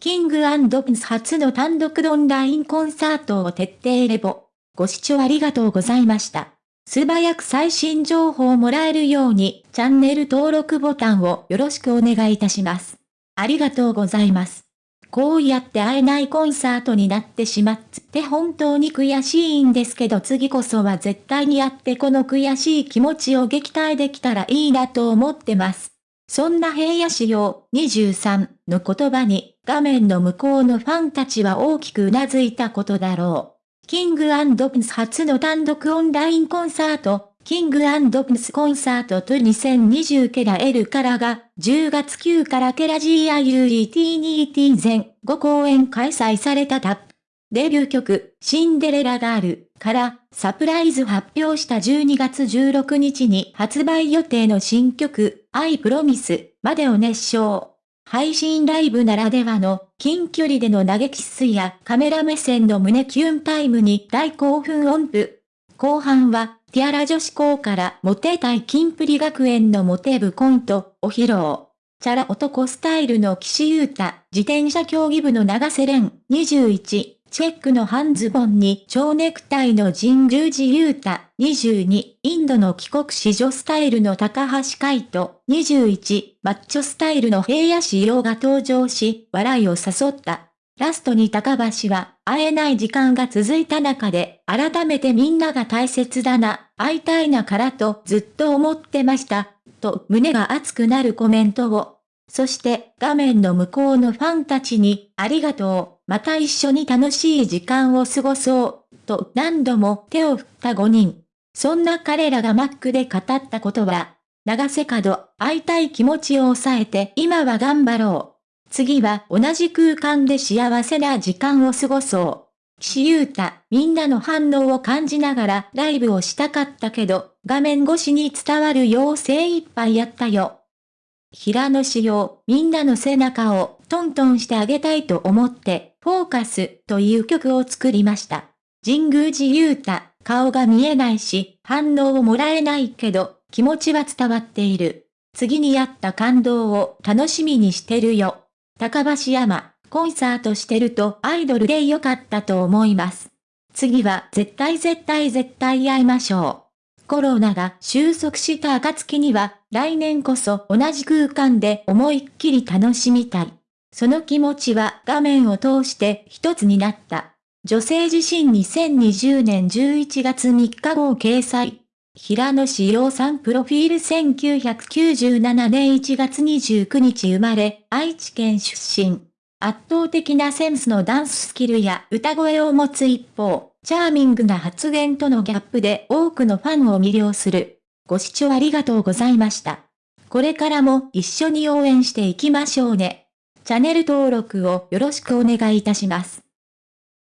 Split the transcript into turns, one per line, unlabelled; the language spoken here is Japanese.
キングプンス初の単独オンラインコンサートを徹底レポ。ご視聴ありがとうございました。素早く最新情報をもらえるように、チャンネル登録ボタンをよろしくお願いいたします。ありがとうございます。こうやって会えないコンサートになってしまって本当に悔しいんですけど次こそは絶対に会ってこの悔しい気持ちを撃退できたらいいなと思ってます。そんな平野仕様23の言葉に画面の向こうのファンたちは大きく頷いたことだろう。キングプンス初の単独オンラインコンサートキングプンスコンサートと2020ケラ L からが、10月9からケラ GIUET2T 全5公演開催されたタップ。デビュー曲、シンデレラガールから、サプライズ発表した12月16日に発売予定の新曲、I Promise までを熱唱。配信ライブならではの近距離での投げキスやカメラ目線の胸キュンタイムに大興奮音符。後半は、ティアラ女子校からモテたいキンプリ学園のモテ部コントを披露。チャラ男スタイルの岸優太、自転車競技部の長瀬廉、21、チェックの半ズボンに蝶ネクタイの神宮寺優太、22、インドの帰国子女スタイルの高橋海人、21、マッチョスタイルの平野仕様が登場し、笑いを誘った。ラストに高橋は、会えない時間が続いた中で、改めてみんなが大切だな、会いたいなからとずっと思ってました、と胸が熱くなるコメントを。そして画面の向こうのファンたちに、ありがとう、また一緒に楽しい時間を過ごそう、と何度も手を振った5人。そんな彼らがマックで語ったことは、長瀬角、会いたい気持ちを抑えて今は頑張ろう。次は同じ空間で幸せな時間を過ごそう。岸優太、みんなの反応を感じながらライブをしたかったけど、画面越しに伝わるよう精一杯やったよ。平野仕様、みんなの背中をトントンしてあげたいと思って、フォーカスという曲を作りました。神宮寺優太、顔が見えないし、反応をもらえないけど、気持ちは伝わっている。次にやった感動を楽しみにしてるよ。高橋山、コンサートしてるとアイドルで良かったと思います。次は絶対絶対絶対会いましょう。コロナが収束した暁には、来年こそ同じ空間で思いっきり楽しみたい。その気持ちは画面を通して一つになった。女性自身2020年11月3日号掲載。平野志陽さんプロフィール1997年1月29日生まれ、愛知県出身。圧倒的なセンスのダンススキルや歌声を持つ一方、チャーミングな発言とのギャップで多くのファンを魅了する。ご視聴ありがとうございました。これからも一緒に応援していきましょうね。チャンネル登録をよろしくお願いいたします。